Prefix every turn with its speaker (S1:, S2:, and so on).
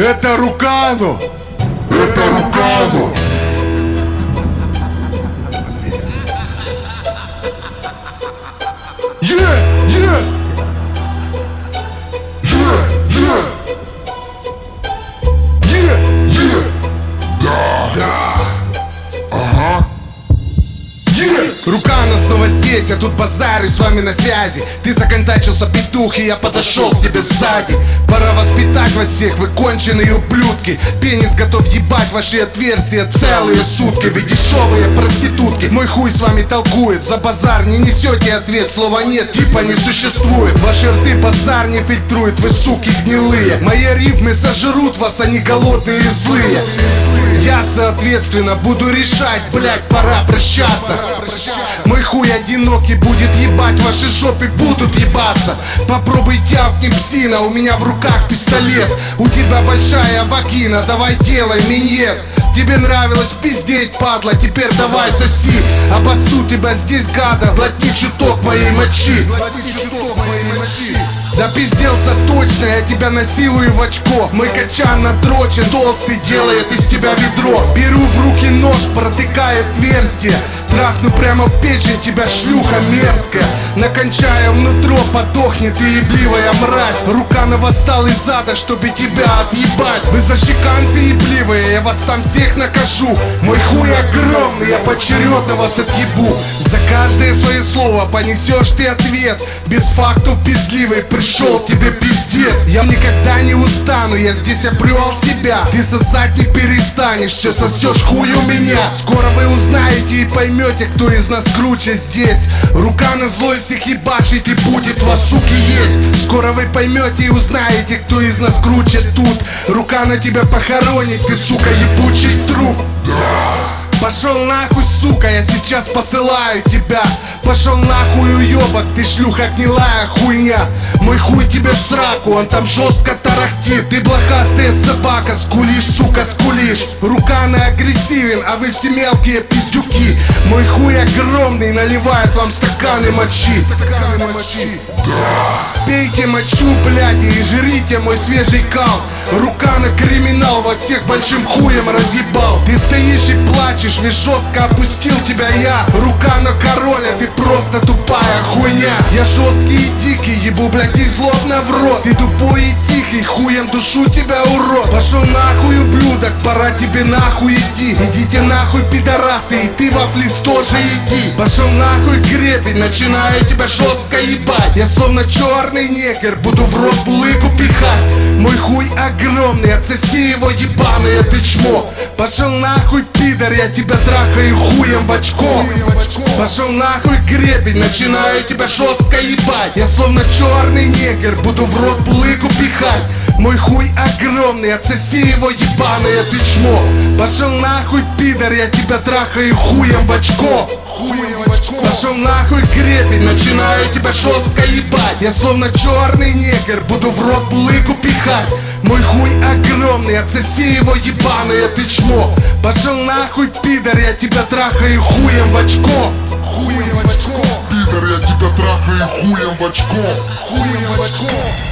S1: Это Рукану!
S2: Это Рукану!
S1: Рукана снова здесь, я тут базарю с вами на связи. Ты законтачился петух, и я подошел к тебе сзади. Пора воспитать вас всех, вы конченые ублюдки. Пенис готов ебать ваши отверстия целые сутки. Вы дешевые проститутки, мой хуй с вами толкует. За базар не несете ответ, слова нет, типа не существует. Ваши рты базар не фильтрует, вы суки гнилые. Мои рифмы сожрут вас, они голодные и злые соответственно, буду решать, блять, пора прощаться. Мой хуй одинокий будет ебать, ваши жопы будут ебаться. Попробуй тявкни псина, у меня в руках пистолет. У тебя большая вагина, давай делай миньет. Тебе нравилось пиздеть, падла, теперь давай соси. Обоссу тебя здесь, гада, глотни чуток моей мочи. Глотни чуток моей мочи да пизделся точно, я тебя насилую в очко. Мой качан надрочен, толстый делает из тебя ведро. Беру в руки нож, протыкаю отверстие. Трахну прямо в печень тебя, шлюха мерзкая. Накончая внутро, подохнет ты ебливая мразь. Рука на восстал из ада, чтобы тебя отъебать. Вы защеканцы ебливые, я вас там всех накажу. Мой хуй огромный, я поочередно вас отъебу. За каждое свое слово понесешь ты ответ. Без фактов пизливый пришел тебе пиздец. Я никогда не устану, я здесь обрел себя. Ты сосать не перестанешь, все сосешь хуй у меня. Скоро вы узнаете и поймете, кто из нас круче здесь. Рука на злой всех ебашит и будет вас, суки, есть. Скоро вы поймете и узнаете, кто из нас круче тут. Рука на тебя похоронит, ты, сука, ебучий труп Пошел нахуй, сука, я сейчас посылаю тебя. Пошел нахуй, уебок, ты шлюха гнилая хуйня. Мой хуй тебе в сраку, он там жестко тарахтит. Ты блохастая собака, скулишь, сука, скулишь. Рука на агрессивен, а вы все мелкие пиздюки. Мой хуй огромный, наливает вам стаканы мочи. Стаканы мочи. Пейте мочу, блядь, и жрите мой свежий кал Рука на криминал, вас всех большим хуем разъебал. Ты стоишь и плачешь, ведь жестко опустил тебя я. Рука на короля, ты просто тупая хуйня. Я жесткий и дикий, ебу, блядь, и злобно в рот. Ты тупой и тихий, хуем душу тебя, урод. Пошел нахуй, ублюдок, пора тебе нахуй идти. Идите нахуй, пидорасы, и ты во флис тоже иди. Пошел нахуй, гребень, начинаю тебя жестко ебать. Я словно черный негр, буду в рот булыку пихать Мой хуй огромный, отсоси его ебаное ты чмо. Пошел нахуй, пидор, я тебя трахаю хуем в очко. Пошел нахуй, гребень, начинаю тебя жестко ебать. Я словно черный негр, буду в рот булыку пихать. Мой хуй огромный, отсоси его ебаное ты чмо. Пошел нахуй, пидор, я тебя трахаю хуем в очко. Хуем Пошел нахуй, гребень, начинаю тебя жестко ебать. Я словно черный негр, буду в рот булыку пихать. Мой хуй огромный, отсоси его ебаное ты чмо. Пошел нахуй, пидор, я тебя трахаю хуем в очко. Хуем в очко.
S2: Пидор, я тебя трахаю хуем в очко.
S1: Хуем в очко